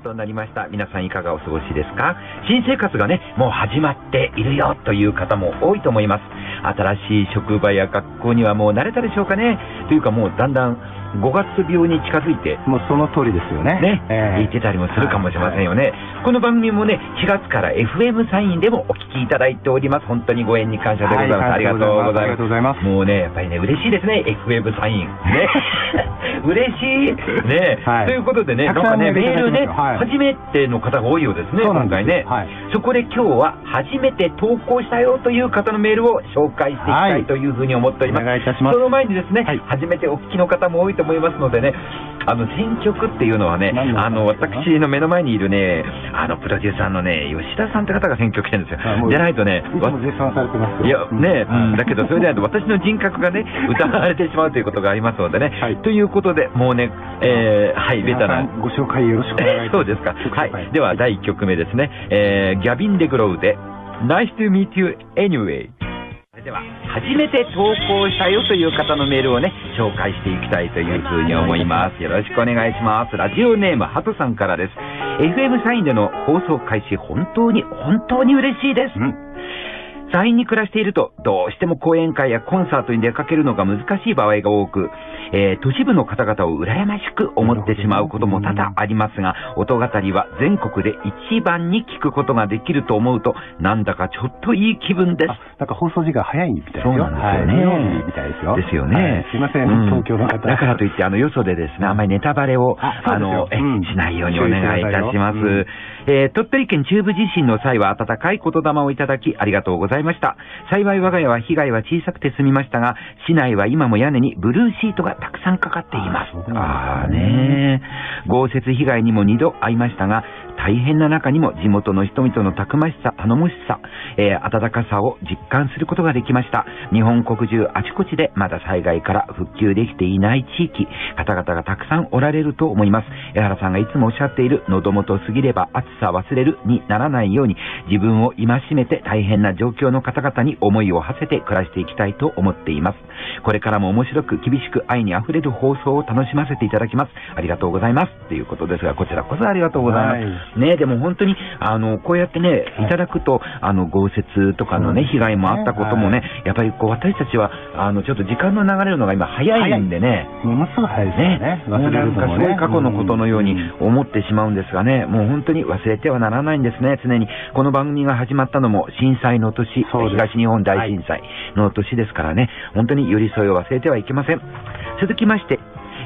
となりました。皆さんいかがお過ごしですか？新生活がね、もう始まっているよという方も多いと思います。新しい職場や学校にはもう慣れたでしょうかね？というかもうだんだん5月病に近づいて、もうその通りですよね。ね、えー、言ってたりもするかもしれませんよね。はいはい、この番組もね、4月から FM サインでもお聞きいただいております。本当にご縁に感謝でございます。はい、ありがとうございます。もうね、やっぱりね、嬉しいですね、FM サイン。ね。嬉しい。ね、はい、ということでね、なんかね、メールね、はい、初めての方が多いようですね、今回ね、はい。そこで今日は初めて投稿したよという方のメールを紹介していきたいというふうに思っております。お願いいたします。その前にですね、初めてお聞きの方も多いと思いますのでね、あの選曲っていうのはね、あの私の目の前にいるね、あのプロデューサーのね、吉田さんって方が選曲してるんですよ。じゃないとね、いや、ね、うん、だけどそれでないと私の人格がね、疑われてしまうということがありますのでね。はい、ということで、もうね、えー、はい、ベタな。ご紹介よろしくお願いします。そうですか。はい。では、第1曲目ですね。えー、ギャビン・デグロウで、Nice to meet you anyway。では、初めて投稿したよという方のメールをね、紹介していきたいというふうに思います。よろしくお願いします。ラジオネーム、ハトさんからです。FM サインでの放送開始、本当に、本当に嬉しいです。うん山陰に暮らしていると、どうしても講演会やコンサートに出かけるのが難しい場合が多く、えー、都市部の方々を羨ましく思ってしまうことも多々ありますが、音語りは全国で一番に聞くことができると思うと、なんだかちょっといい気分です。なんか放送時間早いみたいですよ。そうなんですよね。はい、みたいですよ。ですよね。はい、すいません、うん、東京の方。だからといって、あの、よそでですね、あんまりネタバレを、あの、え、うん、しないようにお願いいたします。うんえー、鳥取県中部地震の際は温かい言霊をいただきありがとうございました。幸い我が家は被害は小さくて済みましたが、市内は今も屋根にブルーシートがたくさんかかっています。ああね豪雪被害にも2度会いましたが、大変な中にも地元の人々のたくましさ、頼もしさ、えー、温かさを実感することができました。日本国中あちこちでまだ災害から復旧できていない地域、方々がたくさんおられると思います。江原さんがいつもおっしゃっている喉元過ぎれば暑さ忘れるにならないように自分を戒めて大変な状況の方々に思いを馳せて暮らしていきたいと思っています。これからも面白く厳しく愛に溢れる放送を楽しませていただきます。ありがとうございます。ということですが、こちらこそありがとうございます。はいね、でも本当に、あの、こうやってね、いただくと、あの、豪雪とかのね、被害もあったこともね、やっぱりこう、私たちは、あの、ちょっと時間の流れるのが今早いんでね。ものすごい早いですね。忘れるのもね。すごい過去のことのように思ってしまうんですがね、もう本当に忘れてはならないんですね、常に。この番組が始まったのも震災の年、東日本大震災の年ですからね、本当に寄り添いを忘れてはいけません。続きまして、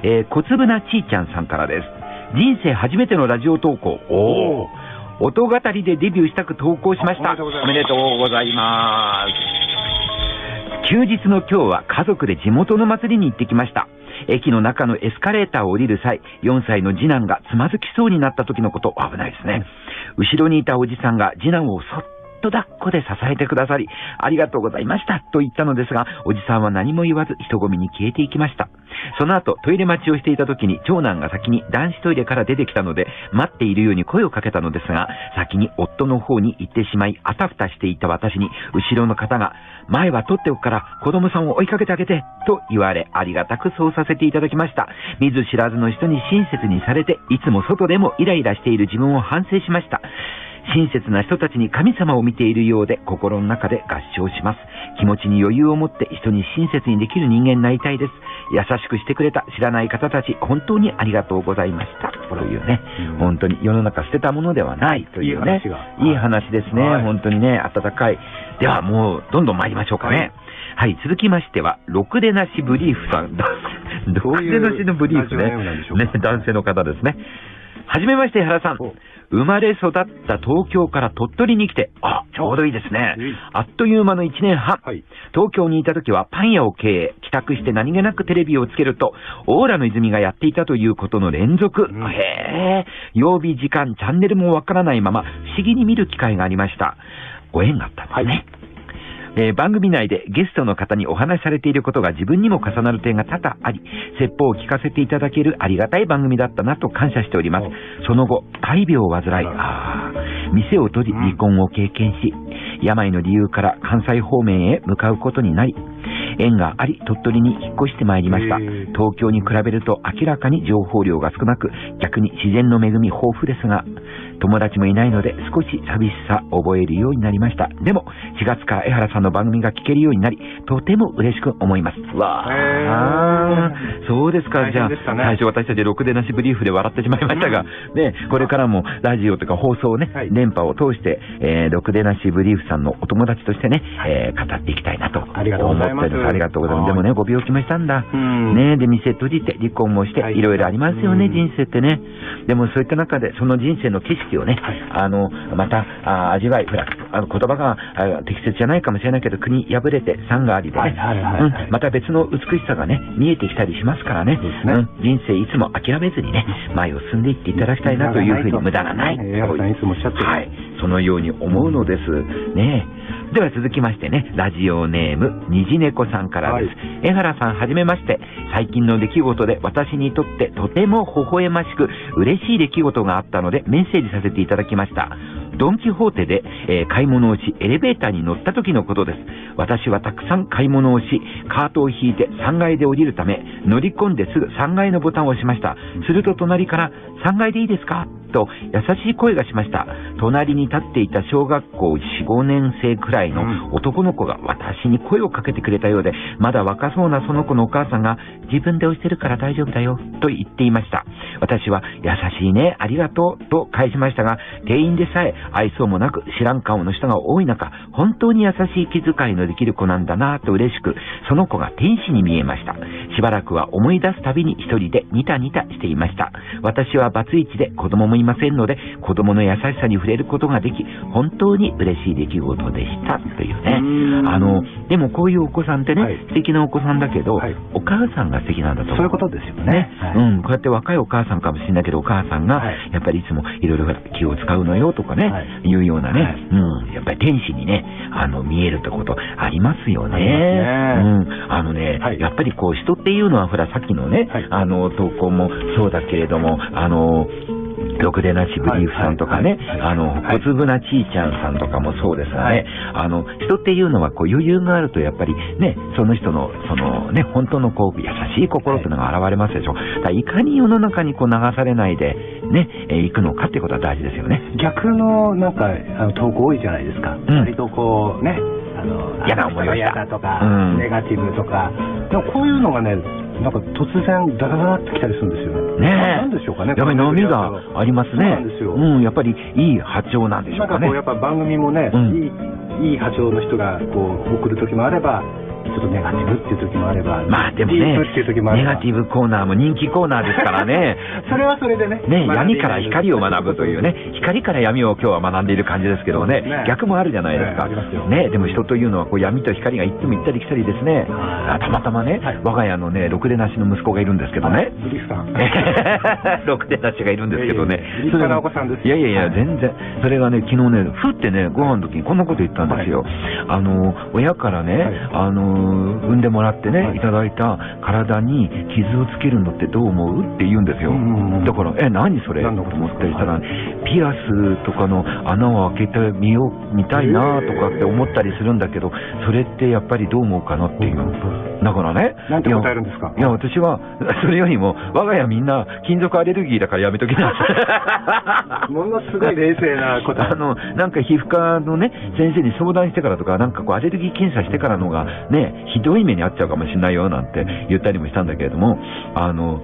えー、小粒なちーちゃんさんからです。人生初めてのラジオ投稿。お音語りでデビューしたく投稿しました。おめでとうございます。休日の今日は家族で地元の祭りに行ってきました。駅の中のエスカレーターを降りる際、4歳の次男がつまずきそうになった時のこと、危ないですね。後ろにいたおじさんが次男をそっと抱っこで支えてくださり、ありがとうございましたと言ったのですが、おじさんは何も言わず人混みに消えていきました。その後、トイレ待ちをしていた時に長男が先に男子トイレから出てきたので、待っているように声をかけたのですが、先に夫の方に行ってしまい、あたふたしていた私に、後ろの方が、前は取っておくから子供さんを追いかけてあげて、と言われ、ありがたくそうさせていただきました。見ず知らずの人に親切にされて、いつも外でもイライラしている自分を反省しました。親切な人たちに神様を見ているようで心の中で合唱します。気持ちに余裕を持って人に親切にできる人間になりたいです。優しくしてくれた知らない方たち、本当にありがとうございました。というね、うん、本当に世の中捨てたものではないというね、いい話ですね、はい、本当にね、温かい。ではもう、どんどん参りましょうかね。はい、はい、続きましては、ろくでなしブリーフさん。ろくでなしのブリーフね。ね、男性の方ですね。はじめまして、原さん。生まれ育った東京から鳥取に来て、あ、ちょうどいいですね。あっという間の1年半。はい、東京にいた時はパン屋を経営、帰宅して何気なくテレビをつけると、オーラの泉がやっていたということの連続。うん、へえ、曜日、時間、チャンネルもわからないまま、不思議に見る機会がありました。ご縁があったんですね。はいえー番組内でゲストの方にお話しされていることが自分にも重なる点が多々あり、説法を聞かせていただけるありがたい番組だったなと感謝しております。その後、大病を患い、あー店を閉じ離婚を経験し、病の理由から関西方面へ向かうことになり、縁があり鳥取に引っ越してまいりました。東京に比べると明らかに情報量が少なく、逆に自然の恵み豊富ですが、友達もいないので少し寂しさ覚えるようになりました。でも、4月から江原さんの番組が聞けるようになり、とても嬉しく思います。わあへそうですか。大じゃあ、ね最初私たちろくでなしブリーフで笑ってしまいましたが、ね、これからもラジオとか放送をね、はい電波を通して、えー、ろくでなしブリーフさんのお友達としてね、えー語っていきたいなと思ってありがとうございますありがとうございます。でもね、ご病気もしたんだ。うんねで、店閉じて離婚もして、はいいろいろありますよね、うん人生ってね。でもそういった中で、その人生の景色をね、はい。あの、また、あ味わい、ほら、あの言葉があ適切じゃないかもしれないけど、国破れて山がありでね、はいはいはいはい。うん。また別の美しさがね、見えてきたりしますからね、ね。うん。人生いつも諦めずにね、前を進んでいっていただきたいなというふうに無駄がない。い。つもおっしゃってる。はい。そのように思うのです。ね。では続きましてね、ラジオネーム、虹猫さんからです。江原さんはじめまして。最近の出来事で私にとってとても微笑ましく嬉しい出来事があったのでメッセージさせていただきました。ドンキホーテで、えー買い物をし、エレベーターに乗った時のことです。私はたくさん買い物をし、カートを引いて3階で降りるため、乗り込んですぐ3階のボタンを押しました。すると隣から、3階でいいですか？と優しい声がしました。隣に立っていた小学校4、5年生くらいの男の子が私に声をかけてくれたようで、まだ若そうなその子のお母さんが、自分で押してるから大丈夫だよ、と言っていました。私は、優しいね、ありがとう、と返しましたが、店員でさえ愛想もなく知らん顔の人が多い中、本当に優しい気遣いのできる子なんだなと嬉しく、その子が天使に見えました。しばらくは思い出すたびに一人でニタニタしていました。私はバツイチで子供もいませんので、子供の優しさに触れることができ、本当に嬉しい出来事でした。というねう。んあの、でもこういうお子さんってね、はい素敵なお子さんだけど、はいお母さんが素敵なんだと。そういうことですよねね。はいうん。こうやって若いお母さんかもしれないけど、お母さんがはい、やっぱりいつもいろいろ気を使うのよとかね、はいい、うようなね、はいうん。やっぱり天使にね、あの、見えるってことありますよね。ねうん。あのね、はいやっぱりこう、人っていうのは、ほら、さっきのね、はいあの、投稿もそうだけれども、あの、ろくでなしブリーフさんとかね、あの、はい。小粒なちーちゃんさんとかもそうですがね、はい。あの、人っていうのはこう余裕があるとやっぱりね、その人の、そのね、本当のこう、優しい心っていうのが現れますでしょ。だいかに世の中にこう流されないで、ね、えー行くのかっていうことは大事ですよね。逆のなんかあの投稿多いじゃないですか、ん。割とこうねあの嫌な思いをした。嫌だとか、うん。ネガティブとか。でもこういうのがねなんか突然ダラダラってきたりするんですよしょうかねやっぱり波がありますね。そうなんやっぱりいい波長なんでしょうんかねなかこう。やっぱ番組もね、うんいいいい波長の人がこう送る時もあればちょっとネガティブっていう時もあればまあでもねネガティブコーナーも人気コーナーですからね。それはそれでねね、闇から光を学ぶというね、光から闇を今日は学んでいる感じですけどね、ね逆もあるじゃないですか。ねありますよね、でも人というのはこう闇と光がいつも行ったり来たりですね。あたまたまね、はい我が家のね、ろくでなしの息子がいるんですけどね。ろくでなしがいるんですけどねいやいや。いやいやいや、はい全然。それがね、昨日ね、ふってね、ご飯の時にこんなこと言ったんですよ。あの、親からね、はいあの、産んでもらってね、はいい、ただいた体に傷をつけるのってどう思う？って言うんですよ。だから、え、何それ？と思ったりしたら、ピアスとかの穴を開けてみよう、見たいなとかって思ったりするんだけど、それってやっぱりどう思うかなっていう。だからね。なんて答えるんですか？いや、私は、それよりも、我が家みんな金属アレルギーだからやめときなさい。ものすごい冷静な答えあの、なんか皮膚科のね、先生に相談してからとか、なんかこうアレルギー検査してからのがね、ひどい目に遭っちゃうかもしれないよなんて言ったりもしたんだけれども、あの、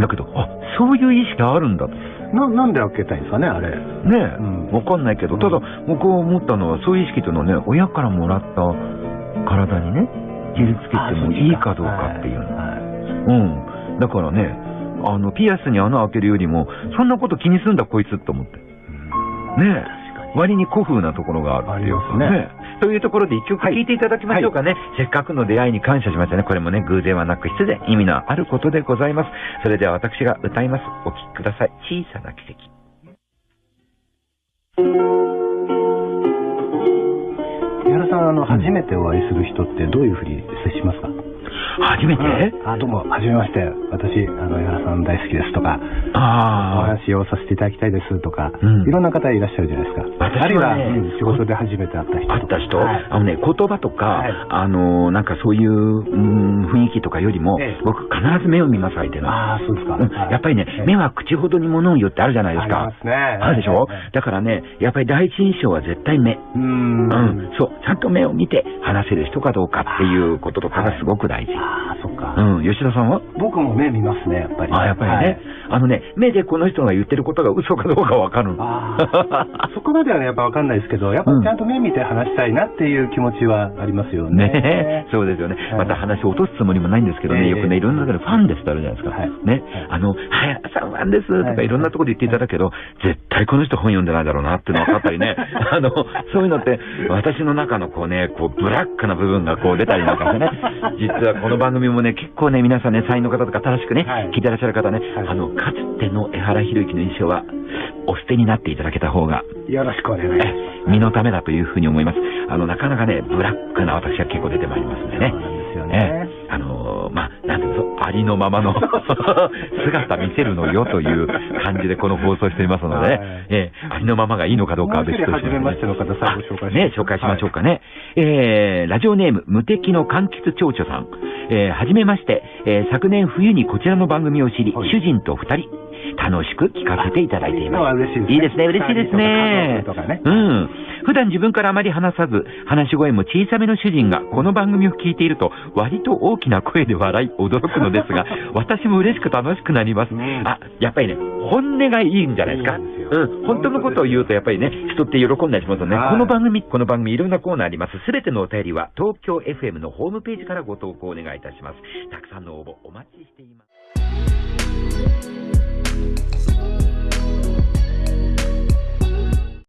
だけど、あ、そういう意識あるんだと。ななんで開けたいんですかねあれねえ、うんわかんないけど、ただ、僕は思ったのは、そういう意識というのはね、親からもらった体にね、傷つけてもいいかどうかっていうの。はうん。だからね、あの、ピアスに穴開けるよりも、そんなこと気にすんだこいつって思って。ねえ。割に古風なところがあるっていうありますねというところで一曲聴いていただきましょうかね。せっかくの出会いに感謝しましたね。これもね、偶然はなく必然、意味のあることでございます。それでは私が歌います。お聴きください。小さな奇跡。井原ささん、あの、初めてお会いする人ってどういうふうに接しますか？初めて、あ、どうも、はじめまして。私、あの、江原さん大好きですとか、おあ話をさせていただきたいですとか、うんいろんな方いらっしゃるじゃないですか。私はねあるいは、うん仕事で初めて会った人。あ、あった人、はいあのね、言葉とか、はいあの、なんかそういう、うん、雰囲気とかよりも、ええ僕必ず目を見ます、相手の。ああ、そうですか。うんやっぱりね、目は口ほどに物を言うってあるじゃないですかありま。すね。あるでしょ？ええだからね、やっぱり第一印象は絶対目。うーん。うん、そう、ちゃんと目を見て話せる人かどうかっていうこととかがすごく大事。ああ、そっか。うん、吉田さんは？僕も目見ますね、やっぱり。あ、やっぱりね、はいあのね、目でこの人が言ってることが嘘かどうかわかる そこまではね、やっぱわかんないですけど、やっぱうん。ちゃんと目見て話したいなっていう気持ちはありますよね。ね そうですよね。はい。また話を落とすつもりもないんですけどね、ええよくね、いろんなところでファンですってあるじゃないですか。はい。ね。はい。あの、早さんファンですとかはい。いろんなところで言っていただくけど、絶対この人本読んでないだろうなっていうの分かったりね。あの、そういうのって、私の中のこうね、こう、ブラックな部分がこう出たりなんかしてね、実はこの番組もね、結構ね、皆さんね、才能の方とか正しくね、はい。聞いてらっしゃる方ね、はい。あの、かつての江原博之の印象は、お捨てになっていただけた方が、よろしくお願いします。え身のためだというふうに思います。あの、なかなかね、ブラックな私が結構出てまいりますんでね。そうなんですよえね。えあのーまあ、なんていうの、ありのままの姿見せるのよという感じでこの放送していますのでね、はいええありのままがいいのかどうかは別として、もう一人初めましての方最後紹介しますね、紹介しましょうかね。えー、ラジオネーム、無敵の柑橘蝶々さん。えー、はじめまして、えー昨年冬にこちらの番組を知り、はい主人と二人、楽しく聞かせていただいています。あ嬉しいですねいいですね、嬉しいですね。ねうん。普段自分からあまり話さず、話し声も小さめの主人がこの番組を聞いていると、割と大きな声で笑い驚くのですが、私も嬉しく楽しくなります。うんあ、やっぱりね、本音がいいんじゃないですか。いいようん。本当のことを言うと、やっぱりね、人って喜んだりしますよね。はいこの番組、この番組いろんなコーナーあります。すべてのお便りは、東京 FM のホームページからご投稿お願いいたします。たくさんの応募お待ちしています。